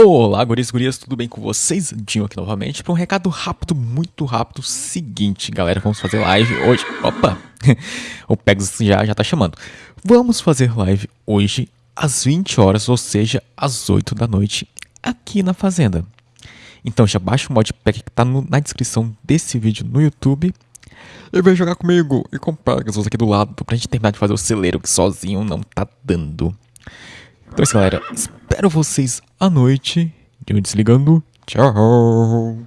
Olá, guris gurias, tudo bem com vocês? Dinho aqui novamente para um recado rápido, muito rápido. Seguinte, galera, vamos fazer live hoje. Opa! o Pegasus já, já tá chamando. Vamos fazer live hoje às 20 horas, ou seja, às 8 da noite, aqui na Fazenda. Então já baixa o modpack que tá no, na descrição desse vídeo no YouTube. E vem jogar comigo e com o Pegasus aqui do lado pra gente terminar de fazer o celeiro que sozinho não tá dando. Então é isso, galera. Espero vocês à noite. Eu desligando. Tchau.